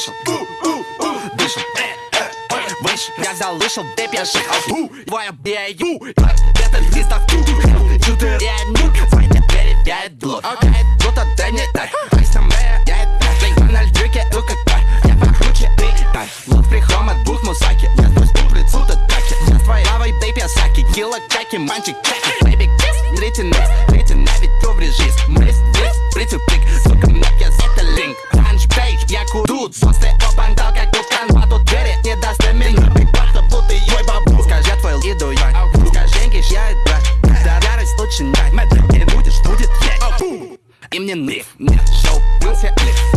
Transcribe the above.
вышел, дышал, выше э, э, Я залышал, ты пеших авду Твоя бейду Это листов Чуды реанюк Войня перебяет блок Окей, тут это не тай Вайсна мэя, я это Ты на льдюке, ну как пар Я покруче, ты тай Лот прихром от двух мусаки. Я пусть туплет, сута таки Я твоя лавой, бей пясаки Килла чаки, манчик чаки Бэйби кис, третий нейс, третий навид тут Со степа бандал, как вулкан, батут двери не доставит Ты бахта плут и ой бабу Скажи, я твой лиду. я Скажи, гиш, я это Да, ярость лучше не Не будешь, будет я И мне ниф, нет, шоу, был лифт